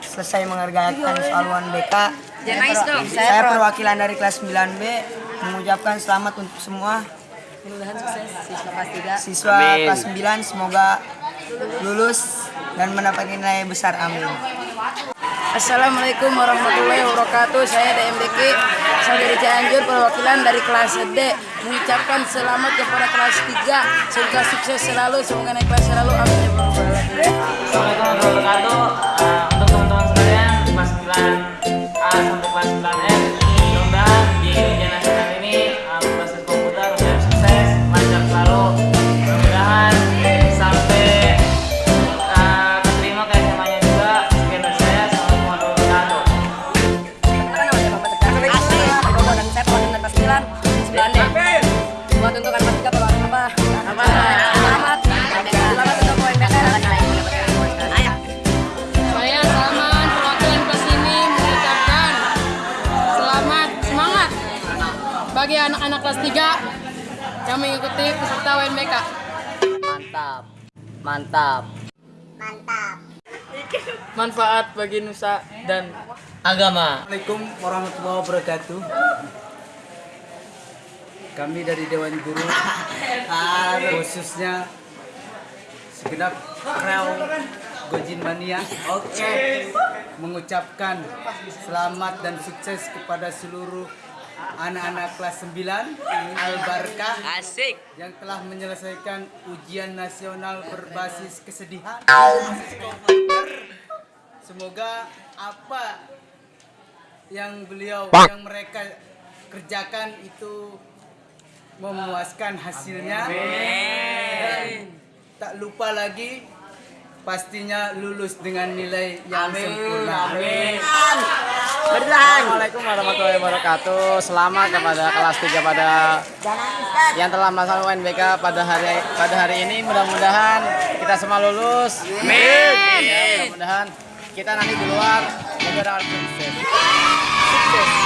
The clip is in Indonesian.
selesai mengerjakan soal UNBK. Jangan nangis dong. Saya perwakilan dari kelas 9B mengucapkan selamat untuk semua Mudah-mudahan sukses siswa kelas 3. siswa kelas 9 semoga lulus dan mendapat nilai besar. Amin. Assalamualaikum warahmatullahi wabarakatuh. Saya DMDK asal dari Cianjur perwakilan dari kelas D mengucapkan selamat kepada kelas 3 semoga sukses selalu semoga naik kelas selalu amin. Assalamualaikum warahmatullahi wabarakatuh. Bagi anak-anak kelas 3 yang mengikuti peserta UNBK. Mantap. Mantap. Manfaat bagi nusa dan Agama. Assalamualaikum warahmatullahi wabarakatuh. Kami dari Dewan Guru, khususnya segenap Rel Gojin Mania, mengucapkan selamat dan sukses kepada seluruh anak-anak kelas 9 Al-Barkah Asik. yang telah menyelesaikan ujian nasional berbasis kesedihan. Semoga apa yang beliau yang mereka kerjakan itu memuaskan hasilnya dan tak lupa lagi pastinya lulus dengan nilai yang sempurna. Amin. Assalamualaikum warahmatullahi wabarakatuh. Selamat kepada kelas 3 pada yang telah melaksanakan UNBK pada hari pada hari ini. Mudah-mudahan kita semua lulus. Amin. Mudah-mudahan kita nanti di luar juga dapat sukses. Sukses.